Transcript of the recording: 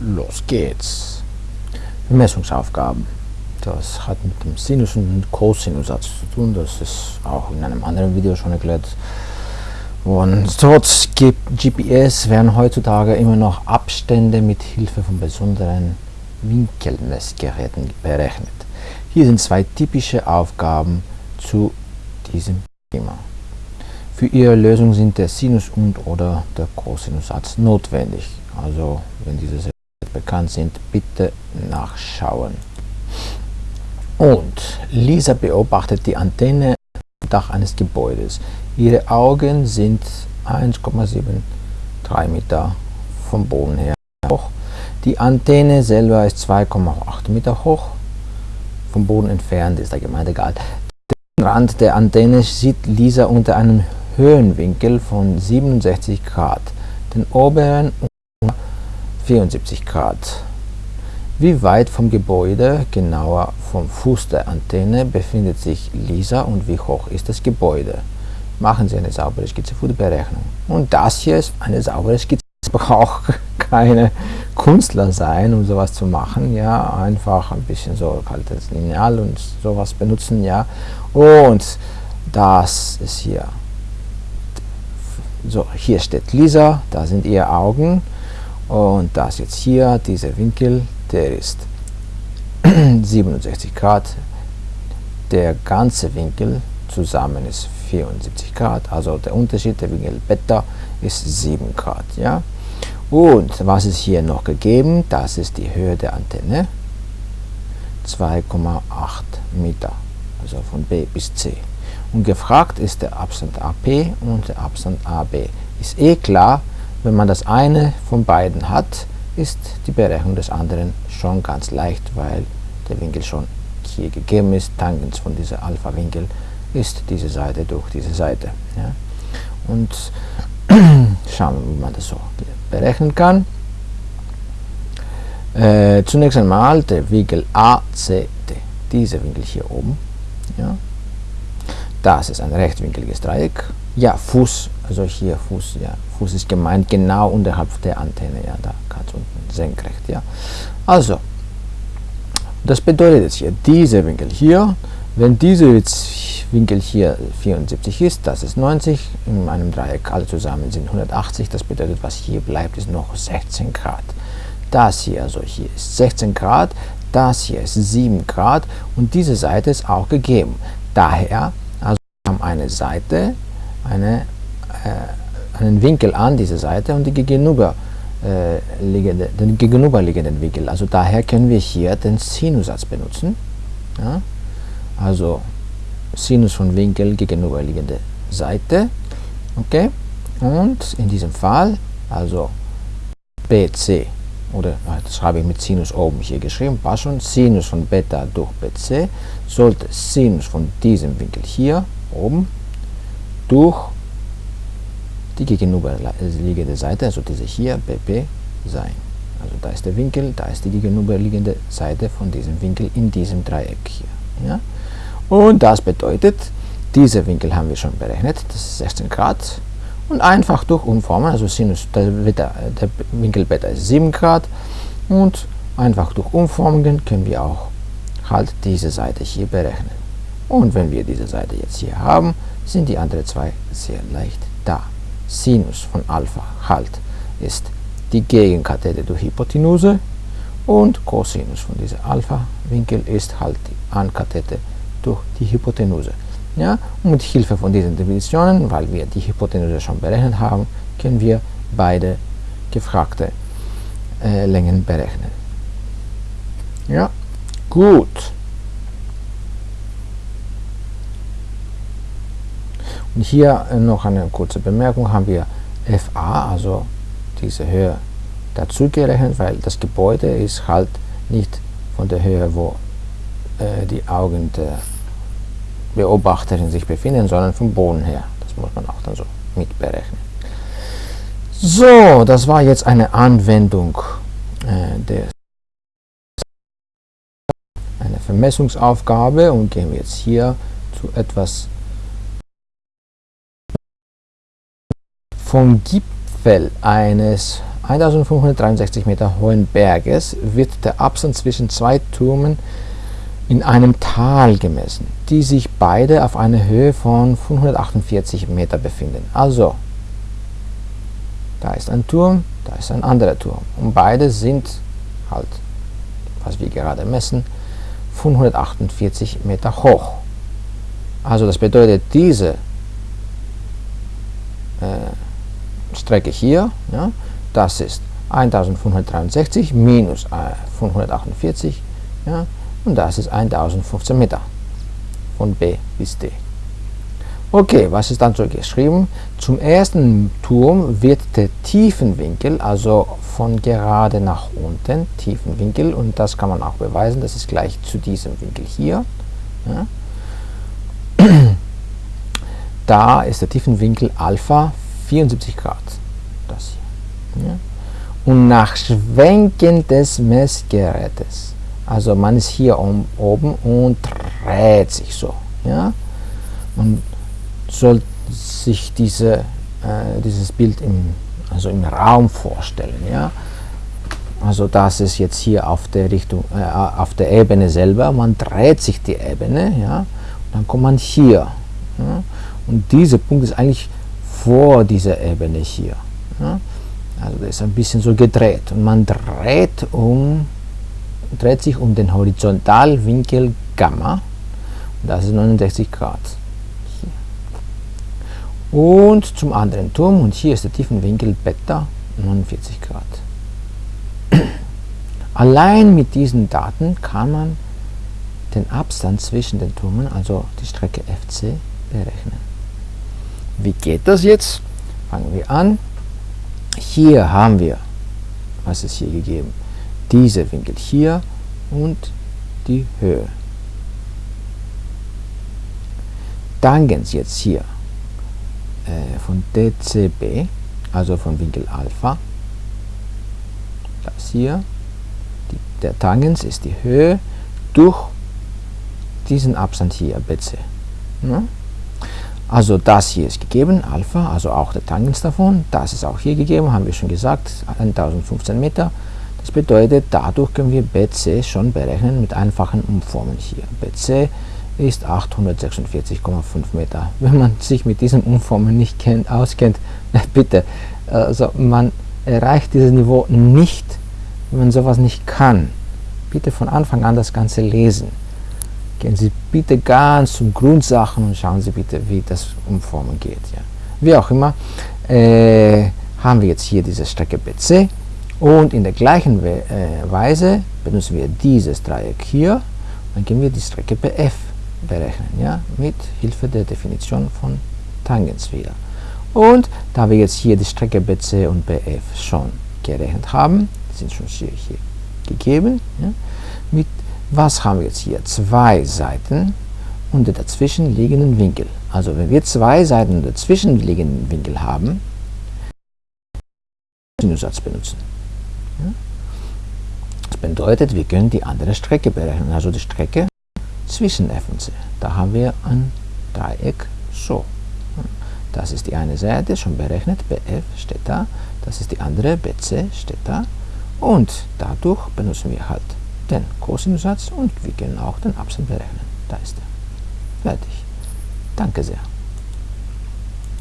los geht's. Bemessungsaufgaben. Das hat mit dem Sinus- und Cosinussatz zu tun. Das ist auch in einem anderen Video schon erklärt worden. Trotz GPS werden heutzutage immer noch Abstände mit Hilfe von besonderen Winkelmessgeräten berechnet. Hier sind zwei typische Aufgaben zu diesem Thema. Für Ihre Lösung sind der Sinus- und oder der Cosinussatz notwendig. Also, wenn diese Sätze bekannt sind, bitte nachschauen. Und Lisa beobachtet die Antenne am Dach eines Gebäudes. Ihre Augen sind 1,73 Meter vom Boden her hoch. Die Antenne selber ist 2,8 Meter hoch. Vom Boden entfernt ist der Gemeinde egal. Den Rand der Antenne sieht Lisa unter einem Höhenwinkel von 67 Grad, den oberen 74 Grad. Wie weit vom Gebäude, genauer vom Fuß der Antenne, befindet sich Lisa und wie hoch ist das Gebäude? Machen Sie eine saubere Skizze für die Berechnung. Und das hier ist eine saubere Skizze. Es braucht keine Künstler sein, um sowas zu machen. Ja, einfach ein bisschen so kaltes Lineal und sowas benutzen. Ja, und das ist hier so, hier steht Lisa, da sind ihre Augen und das jetzt hier, dieser Winkel, der ist 67 Grad. Der ganze Winkel zusammen ist 74 Grad, also der Unterschied, der Winkel Beta ist 7 Grad. Ja? Und was ist hier noch gegeben? Das ist die Höhe der Antenne, 2,8 Meter, also von B bis C. Und gefragt ist der Abstand AP und der Abstand AB. Ist eh klar, wenn man das eine von beiden hat, ist die Berechnung des anderen schon ganz leicht, weil der Winkel schon hier gegeben ist. Tangens von dieser Alpha-Winkel ist diese Seite durch diese Seite. Ja. Und schauen wir, wie man das so berechnen kann. Äh, zunächst einmal der Winkel ACD, dieser Winkel hier oben. Ja. Das ist ein rechtwinkliges Dreieck. Ja, Fuß, also hier Fuß, ja, Fuß ist gemeint genau unterhalb der Antenne, ja, da ganz unten senkrecht, ja. Also, das bedeutet jetzt hier, dieser Winkel hier, wenn dieser Winkel hier 74 ist, das ist 90, in meinem Dreieck alle zusammen sind 180, das bedeutet, was hier bleibt, ist noch 16 Grad. Das hier, also hier ist 16 Grad, das hier ist 7 Grad und diese Seite ist auch gegeben. Daher haben eine Seite, eine, einen Winkel an dieser Seite und die gegenüber, äh, liegende, den gegenüberliegenden Winkel. Also daher können wir hier den Sinussatz benutzen. Ja? Also Sinus von Winkel gegenüberliegende Seite. Okay? Und in diesem Fall, also BC, oder das habe ich mit Sinus oben hier geschrieben, passt schon, Sinus von Beta durch BC, sollte Sinus von diesem Winkel hier oben durch die gegenüberliegende Seite, also diese hier, BP, sein. Also da ist der Winkel, da ist die gegenüberliegende Seite von diesem Winkel in diesem Dreieck hier. Ja? Und das bedeutet, dieser Winkel haben wir schon berechnet, das ist 16 Grad. Und einfach durch Umformen, also Sinus, der, Beta, der Winkel Beta ist 7 Grad. Und einfach durch Umformungen können wir auch halt diese Seite hier berechnen. Und wenn wir diese Seite jetzt hier haben, sind die anderen zwei sehr leicht da. Sinus von Alpha halt ist die Gegenkathete durch Hypotenuse und Cosinus von dieser Alpha-Winkel ist halt die Ankathete durch die Hypotenuse. Ja? Und mit Hilfe von diesen Definitionen, weil wir die Hypotenuse schon berechnet haben, können wir beide gefragte äh, Längen berechnen. Ja, gut. Und hier äh, noch eine kurze Bemerkung, haben wir FA, also diese Höhe, dazu gerechnet, weil das Gebäude ist halt nicht von der Höhe, wo äh, die Augen der Beobachterin sich befinden, sondern vom Boden her. Das muss man auch dann so mitberechnen. So, das war jetzt eine Anwendung äh, der eine Vermessungsaufgabe und gehen wir jetzt hier zu etwas vom Gipfel eines 1563 Meter hohen Berges wird der Abstand zwischen zwei Türmen in einem Tal gemessen, die sich beide auf einer Höhe von 548 Meter befinden. Also, da ist ein Turm, da ist ein anderer Turm. Und beide sind halt, was wir gerade messen, 548 Meter hoch. Also das bedeutet, diese äh, Strecke hier, ja, das ist 1563 minus äh, 548 ja, und das ist 1015 Meter von B bis D. Okay, was ist dann so geschrieben? Zum ersten Turm wird der Tiefenwinkel, also von gerade nach unten, Tiefenwinkel, und das kann man auch beweisen, das ist gleich zu diesem Winkel hier. Ja. Da ist der Tiefenwinkel Alpha 74 Grad. Das hier. Ja. Und nach Schwenken des Messgerätes, also man ist hier oben und dreht sich so. Ja. Man soll sich diese, äh, dieses Bild im, also im Raum vorstellen. Ja. Also das ist jetzt hier auf der Richtung, äh, auf der Ebene selber. Man dreht sich die Ebene, ja, und dann kommt man hier. Ja, und dieser Punkt ist eigentlich vor dieser Ebene hier. Ja. Also das ist ein bisschen so gedreht und man dreht um, dreht sich um den Horizontalwinkel Gamma. Das ist 69 Grad. Hier. Und zum anderen Turm und hier ist der Tiefenwinkel Beta 49 Grad. Allein mit diesen Daten kann man den Abstand zwischen den Turmen, also die Strecke FC, berechnen. Wie geht das jetzt? Fangen wir an. Hier haben wir, was ist hier gegeben? Dieser Winkel hier und die Höhe. Tangens jetzt hier äh, von DCB, also von Winkel Alpha, das hier, die, der Tangens ist die Höhe durch diesen Abstand hier, BC. Ja? Also das hier ist gegeben, Alpha, also auch der Tangens davon. Das ist auch hier gegeben, haben wir schon gesagt, 1015 Meter. Das bedeutet, dadurch können wir BC schon berechnen mit einfachen Umformen hier. BC ist 846,5 Meter. Wenn man sich mit diesen Umformen nicht kennt, auskennt, bitte, also man erreicht dieses Niveau nicht, wenn man sowas nicht kann. Bitte von Anfang an das Ganze lesen. Gehen Sie bitte ganz zum Grundsachen und schauen Sie bitte, wie das Umformen geht. Ja. Wie auch immer, äh, haben wir jetzt hier diese Strecke BC und in der gleichen We äh, Weise benutzen wir dieses Dreieck hier, dann können wir die Strecke BF berechnen, ja, mit Hilfe der Definition von Tangens wieder. Und da wir jetzt hier die Strecke BC und BF schon gerechnet haben, sind schon hier, hier gegeben, ja, was haben wir jetzt hier? Zwei Seiten und den dazwischen liegenden Winkel. Also wenn wir zwei Seiten und dazwischen liegenden Winkel haben, Sinusatz benutzen. Das bedeutet, wir können die andere Strecke berechnen, also die Strecke zwischen f und c. Da haben wir ein Dreieck so. Das ist die eine Seite, schon berechnet, BF steht da. Das ist die andere, BC steht da. Und dadurch benutzen wir halt den Kosinussatz und wir können auch den Abstand berechnen. Da ist er. Fertig. Danke sehr.